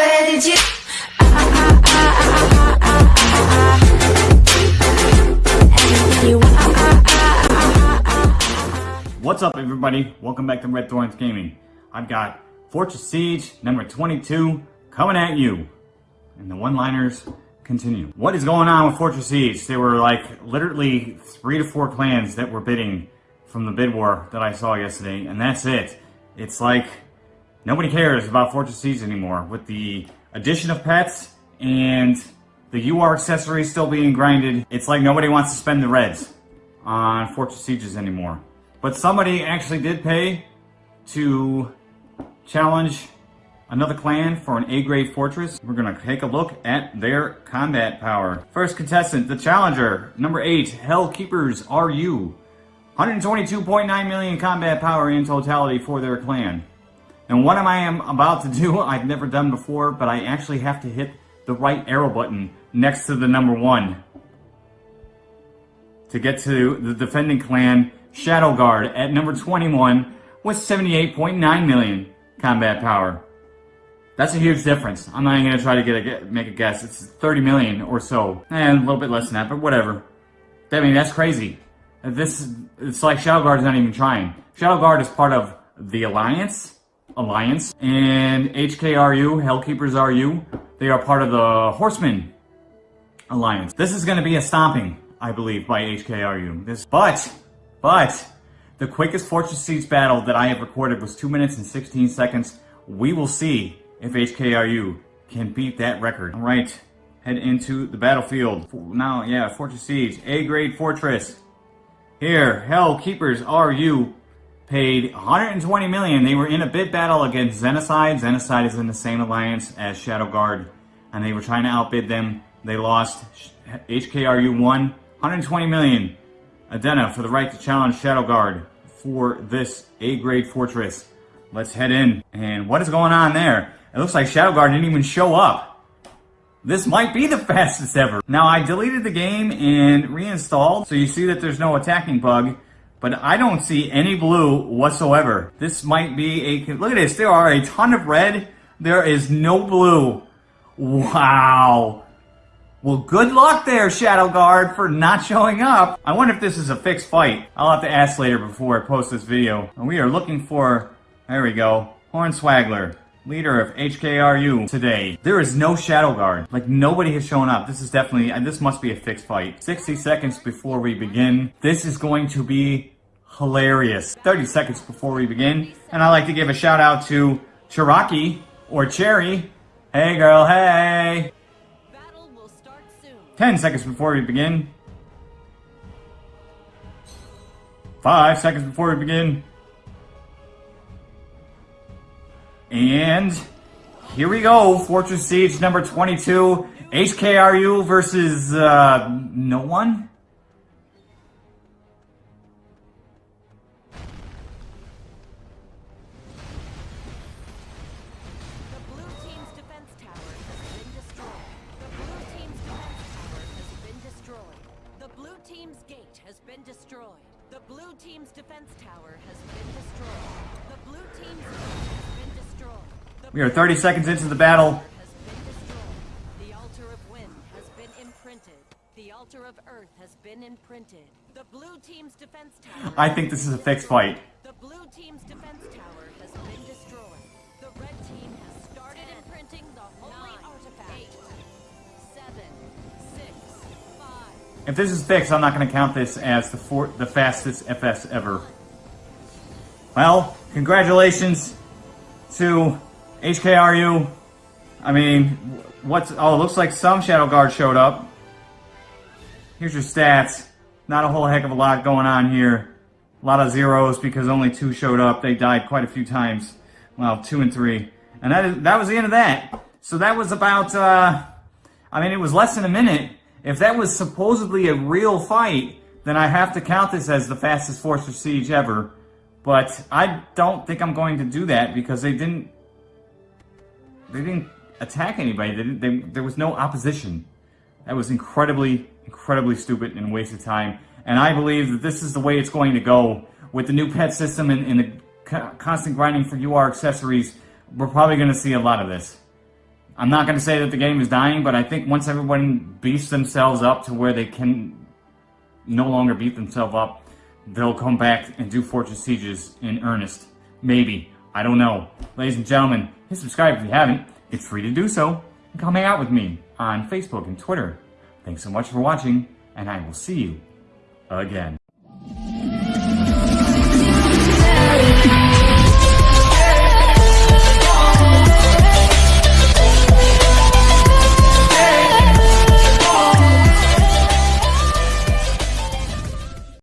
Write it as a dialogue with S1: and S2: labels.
S1: Did you?
S2: What's up everybody? Welcome back to Red Thorns Gaming. I've got Fortress Siege number 22 coming at you. And the one-liners continue. What is going on with Fortress Siege? There were like literally three to four clans that were bidding from the bid war that I saw yesterday, and that's it. It's like nobody cares about Fortress Siege anymore. With the addition of pets and the UR accessories still being grinded, it's like nobody wants to spend the reds on Fortress Sieges anymore. But somebody actually did pay to challenge another clan for an A-grade fortress. We're gonna take a look at their combat power. First contestant, the challenger, number eight, Hell Keepers RU. 122.9 million combat power in totality for their clan. And what am I am about to do, I've never done before, but I actually have to hit the right arrow button next to the number one to get to the defending clan Shadow Guard at number 21 with 78.9 million combat power. That's a huge difference. I'm not even going to try to get a, make a guess. It's 30 million or so. And a little bit less than that, but whatever. I mean, that's crazy. This, it's like Shadow Guard is not even trying. Shadow Guard is part of the Alliance, Alliance, and HKRU, Hellkeepers RU. They are part of the Horsemen Alliance. This is going to be a stomping, I believe, by HKRU. This, but, but, the quickest Fortress Siege battle that I have recorded was 2 minutes and 16 seconds. We will see if HKRU can beat that record. All right, head into the battlefield. Now, yeah, Fortress Siege, A-grade fortress. Here, Hell Keepers RU paid 120 million. They were in a bid battle against Xenocide. Xenocide is in the same alliance as Shadow Guard, and they were trying to outbid them. They lost. HKRU won 120 million. Adena for the right to challenge Shadow Guard for this A-grade fortress. Let's head in. And what is going on there? It looks like Shadow Guard didn't even show up. This might be the fastest ever. Now, I deleted the game and reinstalled, so you see that there's no attacking bug, but I don't see any blue whatsoever. This might be a... Look at this. There are a ton of red. There is no blue. Wow. Well, good luck there, Shadow Guard, for not showing up. I wonder if this is a fixed fight. I'll have to ask later before I post this video. And we are looking for... There we go. Hornswaggler leader of HKRU today. There is no Shadow Guard. Like, nobody has shown up. This is definitely, and this must be a fixed fight. 60 seconds before we begin. This is going to be hilarious. 30 seconds before we begin. And I'd like to give a shout out to Cherokee, or Cherry. Hey girl, hey! 10 seconds before we begin. 5 seconds before we begin. And here we go, Fortress Siege number 22, HKRU versus uh, no one?
S3: The blue team's defense tower has been destroyed. The blue team's
S2: we are 30 seconds into the battle.
S3: The altar of wind has been imprinted. The altar of earth has been imprinted. The blue team's defense tower.
S2: I think this is a fixed fight.
S3: The blue team's defense tower has been destroyed. The red team has started imprinting the holy artifact. Eight, seven, six, five.
S2: If this is fixed, I'm not going to count this as the four, the fastest FS ever. Well, congratulations to HKRU, I mean, what's, oh, it looks like some Shadow Guard showed up. Here's your stats. Not a whole heck of a lot going on here. A lot of zeros because only two showed up. They died quite a few times. Well, two and three. And that, is, that was the end of that. So that was about, uh, I mean, it was less than a minute. If that was supposedly a real fight, then I have to count this as the fastest Fortress Siege ever. But I don't think I'm going to do that because they didn't they didn't attack anybody. They didn't, they, there was no opposition. That was incredibly, incredibly stupid and waste of time. And I believe that this is the way it's going to go with the new pet system and, and the constant grinding for UR accessories. We're probably going to see a lot of this. I'm not going to say that the game is dying, but I think once everyone beefs themselves up to where they can no longer beat themselves up, they'll come back and do Fortress Sieges in earnest. Maybe. I don't know. Ladies and gentlemen, hit subscribe if you haven't. It's free to do so. And come hang out with me on Facebook and Twitter. Thanks so much for watching, and I will see you again.